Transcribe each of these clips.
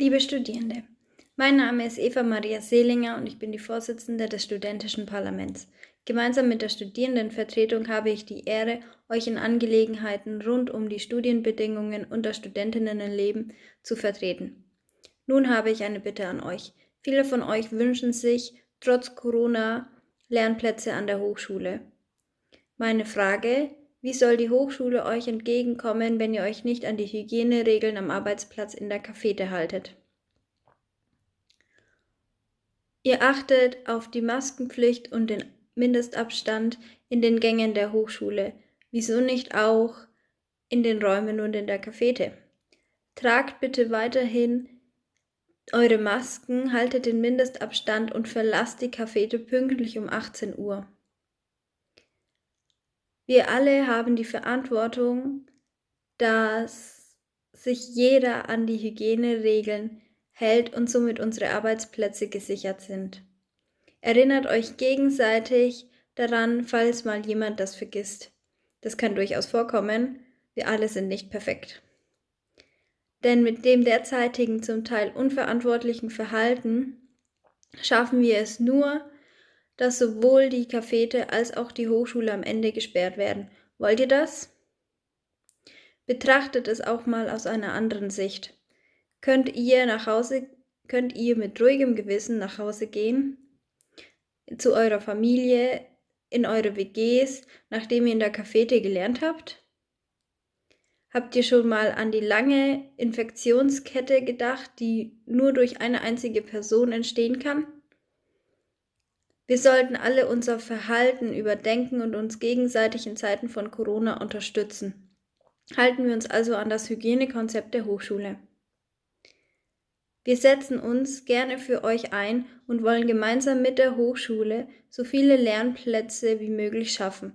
Liebe Studierende, mein Name ist Eva Maria Seelinger und ich bin die Vorsitzende des Studentischen Parlaments. Gemeinsam mit der Studierendenvertretung habe ich die Ehre, euch in Angelegenheiten rund um die Studienbedingungen und das Studentinnenleben zu vertreten. Nun habe ich eine Bitte an euch. Viele von euch wünschen sich trotz Corona Lernplätze an der Hochschule. Meine Frage, wie soll die Hochschule euch entgegenkommen, wenn ihr euch nicht an die Hygieneregeln am Arbeitsplatz in der Cafete haltet? Ihr achtet auf die Maskenpflicht und den Mindestabstand in den Gängen der Hochschule. Wieso nicht auch in den Räumen und in der Cafete? Tragt bitte weiterhin eure Masken, haltet den Mindestabstand und verlasst die Cafete pünktlich um 18 Uhr. Wir alle haben die Verantwortung, dass sich jeder an die Hygieneregeln hält und somit unsere Arbeitsplätze gesichert sind. Erinnert euch gegenseitig daran, falls mal jemand das vergisst. Das kann durchaus vorkommen. Wir alle sind nicht perfekt. Denn mit dem derzeitigen zum Teil unverantwortlichen Verhalten schaffen wir es nur, dass sowohl die Cafete als auch die Hochschule am Ende gesperrt werden. Wollt ihr das? Betrachtet es auch mal aus einer anderen Sicht. Könnt ihr nach Hause, könnt ihr mit ruhigem Gewissen nach Hause gehen, zu eurer Familie, in eure WGs, nachdem ihr in der Cafete gelernt habt? Habt ihr schon mal an die lange Infektionskette gedacht, die nur durch eine einzige Person entstehen kann? Wir sollten alle unser Verhalten überdenken und uns gegenseitig in Zeiten von Corona unterstützen. Halten wir uns also an das Hygienekonzept der Hochschule. Wir setzen uns gerne für euch ein und wollen gemeinsam mit der Hochschule so viele Lernplätze wie möglich schaffen.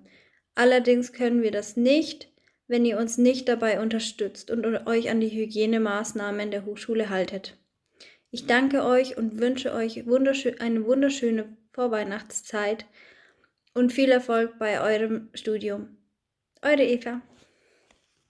Allerdings können wir das nicht, wenn ihr uns nicht dabei unterstützt und euch an die Hygienemaßnahmen der Hochschule haltet. Ich danke euch und wünsche euch wunderschön, eine wunderschöne Vorweihnachtszeit und viel Erfolg bei eurem Studium. Eure Eva.